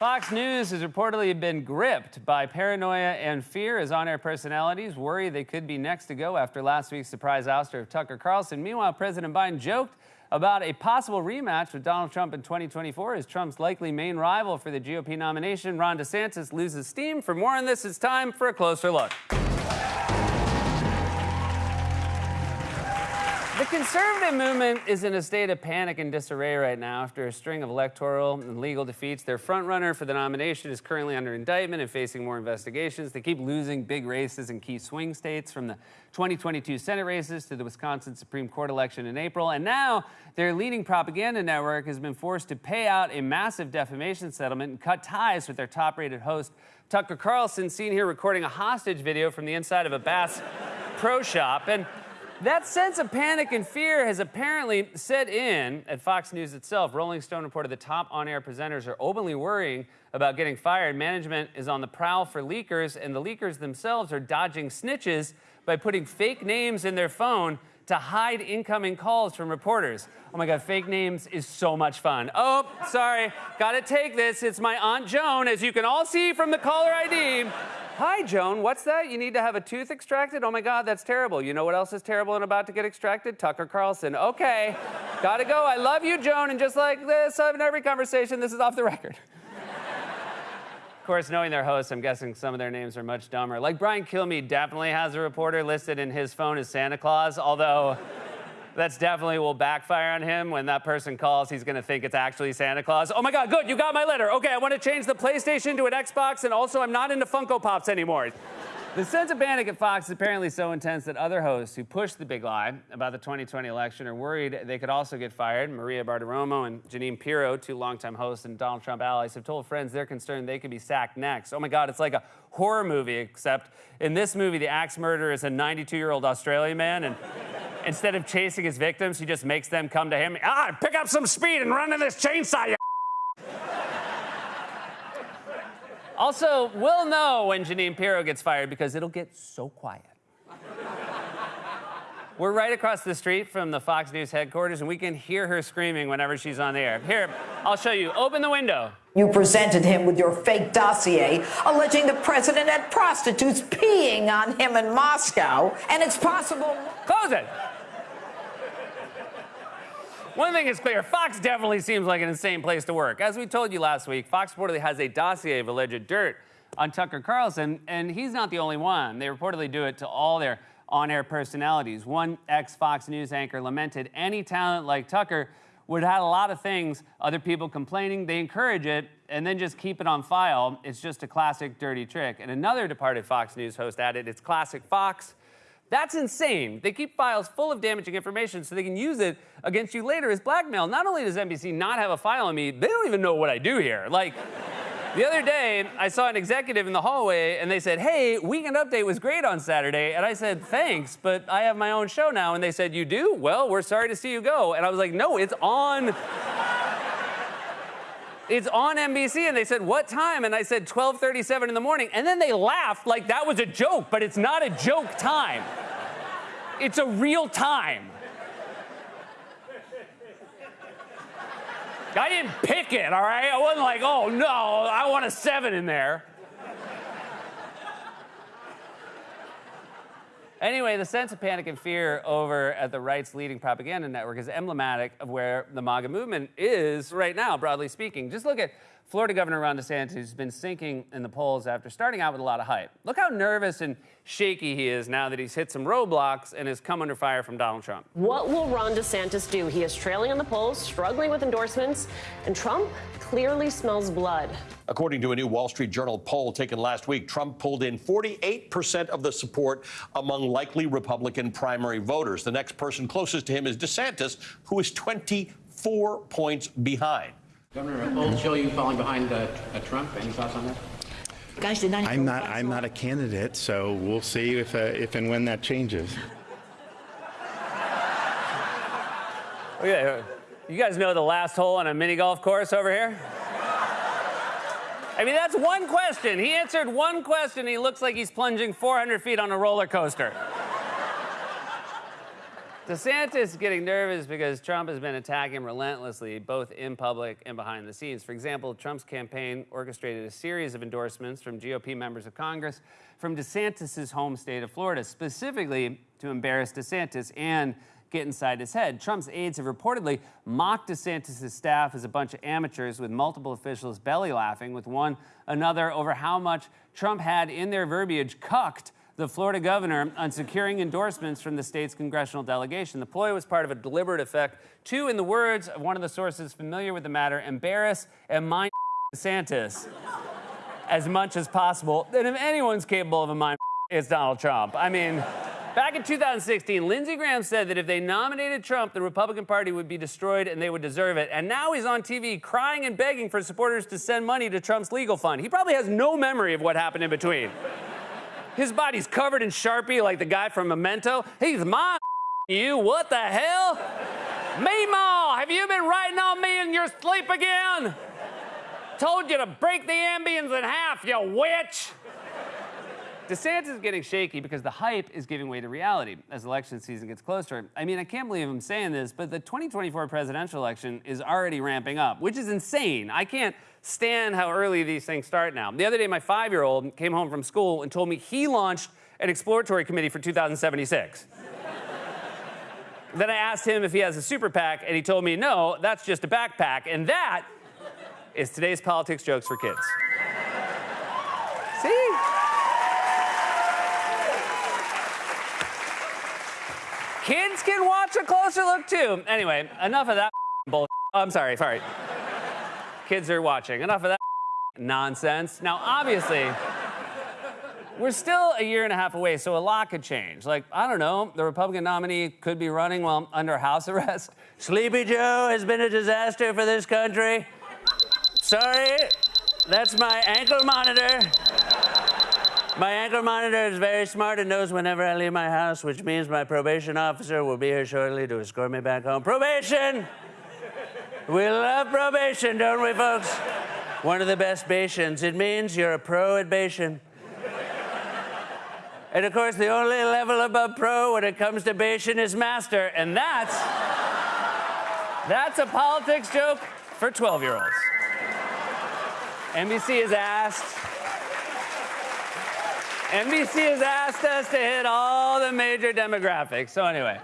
Fox News has reportedly been gripped by paranoia and fear as on air personalities worry they could be next to go after last week's surprise ouster of Tucker Carlson. Meanwhile, President Biden joked about a possible rematch with Donald Trump in 2024 as Trump's likely main rival for the GOP nomination. Ron DeSantis loses steam. For more on this, it's time for a closer look. Conservative movement is in a state of panic and disarray right now after a string of electoral and legal defeats. Their frontrunner for the nomination is currently under indictment and facing more investigations. They keep losing big races in key swing states from the 2022 Senate races to the Wisconsin Supreme Court election in April. And now their leading propaganda network has been forced to pay out a massive defamation settlement and cut ties with their top rated host, Tucker Carlson, seen here recording a hostage video from the inside of a Bass Pro Shop. And that sense of panic and fear has apparently set in at Fox News itself. Rolling Stone reported the top on air presenters are openly worrying about getting fired. Management is on the prowl for leakers, and the leakers themselves are dodging snitches by putting fake names in their phone to hide incoming calls from reporters. Oh my God, fake names is so much fun. Oh, sorry, gotta take this. It's my Aunt Joan, as you can all see from the caller ID. Hi, Joan. What's that? You need to have a tooth extracted? Oh my God, that's terrible. You know what else is terrible and about to get extracted? Tucker Carlson. Okay, gotta go. I love you, Joan. And just like this, in every conversation, this is off the record. Of course, knowing their hosts, I'm guessing some of their names are much dumber. Like Brian Kilmeade definitely has a reporter listed in his phone as Santa Claus, although that's definitely will backfire on him. When that person calls, he's gonna think it's actually Santa Claus. Oh my God, good, you got my letter. Okay, I wanna change the PlayStation to an Xbox, and also I'm not into Funko Pops anymore. The sense of panic at Fox is apparently so intense that other hosts who pushed the big lie about the 2020 election are worried they could also get fired. Maria Bartiromo and Jeanine Pirro, two longtime hosts and Donald Trump allies, have told friends they're concerned they could be sacked next. Oh my God, it's like a horror movie, except in this movie, the axe murderer is a 92 year old Australian man, and instead of chasing his victims, he just makes them come to him. Ah, pick up some speed and run to this chainsaw, you Also, we'll know when Jeanine Pirro gets fired because it'll get so quiet. We're right across the street from the Fox News headquarters, and we can hear her screaming whenever she's on the air. Here, I'll show you. Open the window. You presented him with your fake dossier alleging the president had prostitutes peeing on him in Moscow, and it's possible. Close it. One thing is clear Fox definitely seems like an insane place to work. As we told you last week, Fox reportedly has a dossier of alleged dirt on Tucker Carlson, and he's not the only one. They reportedly do it to all their on air personalities. One ex Fox News anchor lamented any talent like Tucker would have a lot of things, other people complaining, they encourage it, and then just keep it on file. It's just a classic dirty trick. And another departed Fox News host added, it's classic Fox. That's insane. They keep files full of damaging information so they can use it against you later as blackmail. Not only does NBC not have a file on me, they don't even know what I do here. Like, the other day, I saw an executive in the hallway and they said, Hey, Weekend Update was great on Saturday. And I said, Thanks, but I have my own show now. And they said, You do? Well, we're sorry to see you go. And I was like, No, it's on. it's on NBC. And they said, What time? And I said, 12:37 in the morning. And then they laughed like that was a joke, but it's not a joke time. It's a real time. I didn't pick it, all right? I wasn't like, oh no, I want a seven in there. Anyway, the sense of panic and fear over at the right's leading propaganda network is emblematic of where the MAGA movement is right now, broadly speaking. Just look at Florida Governor Ron DeSantis has been sinking in the polls after starting out with a lot of hype. Look how nervous and shaky he is now that he's hit some roadblocks and has come under fire from Donald Trump. What will Ron DeSantis do? He is trailing in the polls, struggling with endorsements, and Trump clearly smells blood. According to a new Wall Street Journal poll taken last week, Trump pulled in 48% of the support among likely Republican primary voters. The next person closest to him is DeSantis, who is 24 points behind. Governor, polls show you falling behind uh, uh, Trump. Any thoughts on that? Guys, did not I'm not. I'm not a candidate, so we'll see if uh, if and when that changes. Okay, you guys know the last hole on a mini golf course over here. I mean, that's one question. He answered one question. He looks like he's plunging 400 feet on a roller coaster. DeSantis is getting nervous because Trump has been attacking relentlessly, both in public and behind the scenes. For example, Trump's campaign orchestrated a series of endorsements from GOP members of Congress from DeSantis' home state of Florida, specifically to embarrass DeSantis and get inside his head. Trump's aides have reportedly mocked DeSantis' staff as a bunch of amateurs, with multiple officials belly laughing with one another over how much Trump had in their verbiage cucked the Florida governor on securing endorsements from the state's congressional delegation. The ploy was part of a deliberate effect to, in the words of one of the sources familiar with the matter, embarrass and mind DeSantis as much as possible. And if anyone's capable of a mind, it's Donald Trump. I mean, Back in 2016, Lindsey Graham said that if they nominated Trump, the Republican Party would be destroyed and they would deserve it. And now he's on TV crying and begging for supporters to send money to Trump's legal fund. He probably has no memory of what happened in between. His body's covered in Sharpie like the guy from Memento. He's my you. What the hell? Meemaw, have you been writing on me in your sleep again? Told you to break the Ambien in half, you witch. DeSantis is getting shaky because the hype is giving way to reality as election season gets closer. I mean, I can't believe I'm saying this, but the 2024 presidential election is already ramping up, which is insane. I can't stand how early these things start now. The other day, my five year old came home from school and told me he launched an exploratory committee for 2076. then I asked him if he has a super PAC, and he told me, no, that's just a backpack. And that is today's politics jokes for kids. See? Kids can watch a closer look too. Anyway, enough of that I'm sorry, sorry. Kids are watching. Enough of that nonsense. Now, obviously, we're still a year and a half away, so a lot could change. Like, I don't know, the Republican nominee could be running while under house arrest. Sleepy Joe has been a disaster for this country. Sorry, that's my ankle monitor. My ankle monitor is very smart and knows whenever I leave my house, which means my probation officer will be here shortly to escort me back home. Probation! We love probation, don't we, folks? One of the best bations. It means you're a pro at Bayesian. and of course, the only level above pro when it comes to bation is master, and that's that's a politics joke for 12-year-olds. NBC has asked NBC has asked us to hit all the major demographics. So, anyway,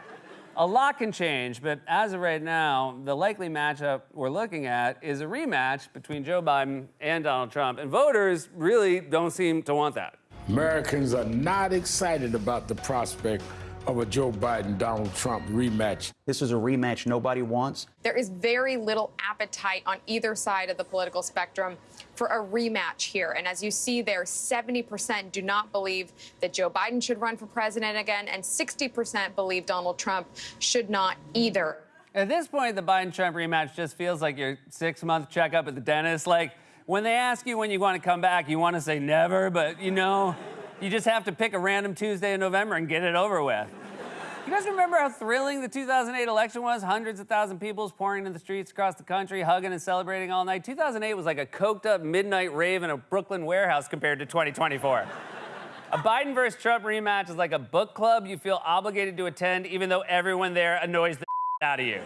a lot can change, but as of right now, the likely matchup we're looking at is a rematch between Joe Biden and Donald Trump, and voters really don't seem to want that. Americans are not excited about the prospect of a Joe Biden Donald Trump rematch. This is a rematch nobody wants. There is very little appetite on either side of the political spectrum for a rematch here. And as you see there, 70% do not believe that Joe Biden should run for president again, and 60% believe Donald Trump should not either. At this point, the Biden Trump rematch just feels like your six month checkup at the dentist. Like, when they ask you when you want to come back, you want to say never, but you know. You just have to pick a random Tuesday in November and get it over with. You guys remember how thrilling the 2008 election was? Hundreds of thousand people pouring into the streets across the country, hugging and celebrating all night. 2008 was like a coked up midnight rave in a Brooklyn warehouse compared to 2024. a Biden versus Trump rematch is like a book club you feel obligated to attend, even though everyone there annoys the out of you.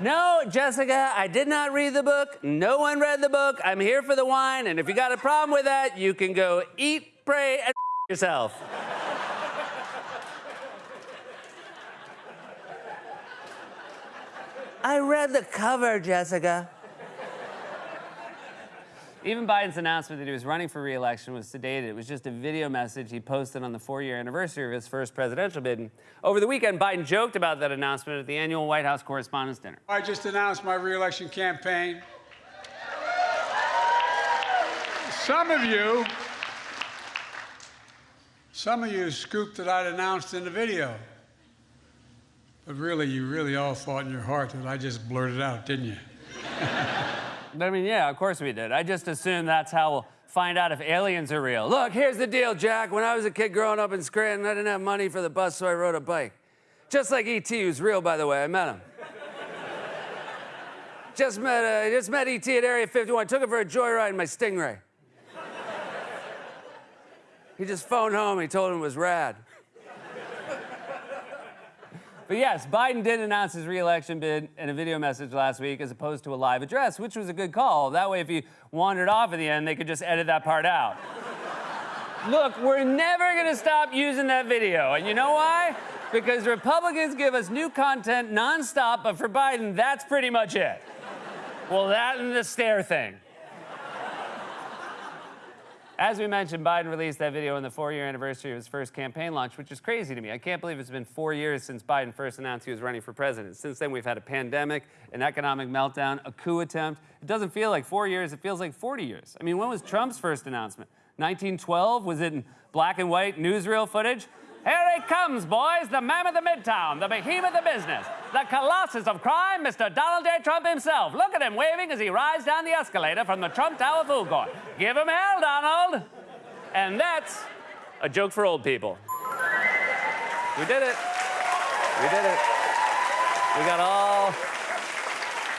No, Jessica, I did not read the book. No one read the book. I'm here for the wine, and if you got a problem with that, you can go eat pray, and yourself. I read the cover, Jessica. Even Biden's announcement that he was running for re-election was sedated. It was just a video message he posted on the four-year anniversary of his first presidential bid. over the weekend, Biden joked about that announcement at the annual White House Correspondents' Dinner. I just announced my re-election campaign. Some of you some of you scooped that I'd announced in the video. But really, you really all thought in your heart that I just blurted out, didn't you? I mean, yeah, of course we did. I just assumed that's how we'll find out if aliens are real. Look, here's the deal, Jack. When I was a kid growing up in Scranton, I didn't have money for the bus, so I rode a bike. Just like E.T., who's real, by the way. I met him. just met, uh, just met E.T. at Area 51. Took him for a joyride in my Stingray. He just phoned home. He told him it was rad. But yes, Biden did announce his reelection bid in a video message last week as opposed to a live address, which was a good call. That way, if he wandered off at the end, they could just edit that part out. Look, we're never gonna stop using that video. And you know why? Because Republicans give us new content nonstop, but for Biden, that's pretty much it. Well, that and the stare thing. As we mentioned, Biden released that video on the four year anniversary of his first campaign launch, which is crazy to me. I can't believe it's been four years since Biden first announced he was running for president. Since then, we've had a pandemic, an economic meltdown, a coup attempt. It doesn't feel like four years, it feels like 40 years. I mean, when was Trump's first announcement? 1912? Was it in black and white newsreel footage? Here he comes, boys, the mammoth of the Midtown, the behemoth of business, the colossus of crime, Mr. Donald J. Trump himself. Look at him waving as he rides down the escalator from the Trump Tower food court. Give him hell, Donald. And that's a joke for old people. We did it. We did it. We got all.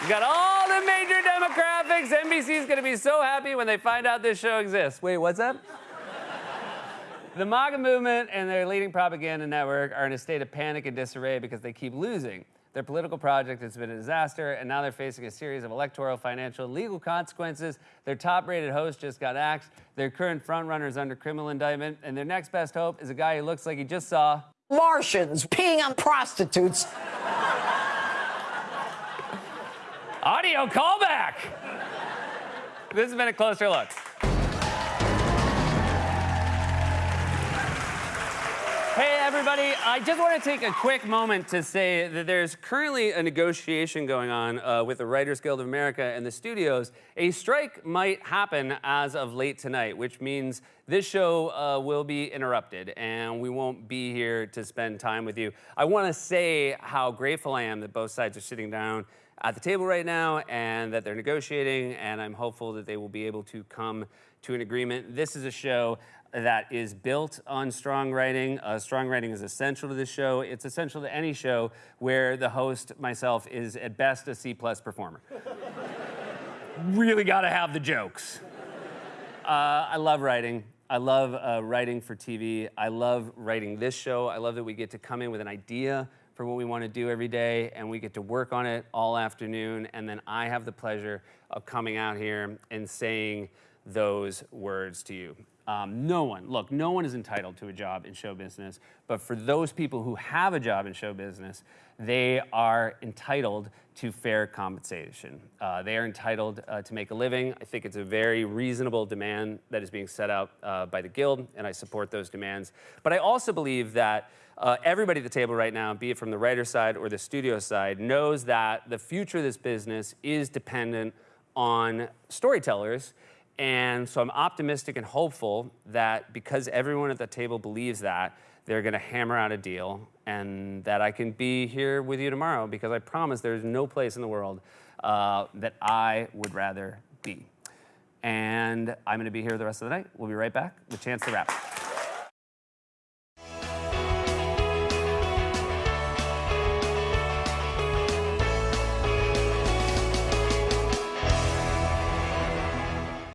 We got all the major demographics. NBC's gonna be so happy when they find out this show exists. Wait, what's that? The MAGA movement and their leading propaganda network are in a state of panic and disarray because they keep losing. Their political project has been a disaster, and now they're facing a series of electoral, financial, and legal consequences. Their top rated host just got axed. Their current frontrunner is under criminal indictment, and their next best hope is a guy who looks like he just saw Martians peeing on prostitutes. audio callback. This has been a closer look. Everybody. I just want to take a quick moment to say that there's currently a negotiation going on uh, with the Writers Guild of America and the studios. A strike might happen as of late tonight, which means this show uh, will be interrupted and we won't be here to spend time with you. I want to say how grateful I am that both sides are sitting down at the table right now and that they're negotiating, and I'm hopeful that they will be able to come to an agreement. This is a show that is built on strong writing. Uh, strong writing is essential to this show. It's essential to any show where the host, myself, is at best a C plus performer. really got to have the jokes. Uh, I love writing. I love uh, writing for TV. I love writing this show. I love that we get to come in with an idea for what we want to do every day and we get to work on it all afternoon. And then I have the pleasure of coming out here and saying those words to you. Um, no one, look, no one is entitled to a job in show business, but for those people who have a job in show business, they are entitled to fair compensation. Uh, they are entitled uh, to make a living. I think it's a very reasonable demand that is being set out uh, by the Guild, and I support those demands. But I also believe that uh, everybody at the table right now, be it from the writer side or the studio side, knows that the future of this business is dependent on storytellers and so I'm optimistic and hopeful that because everyone at the table believes that, they're going to hammer out a deal and that I can be here with you tomorrow because I promise there's no place in the world uh, that I would rather be. And I'm going to be here the rest of the night. We'll be right back with Chance the Rapper.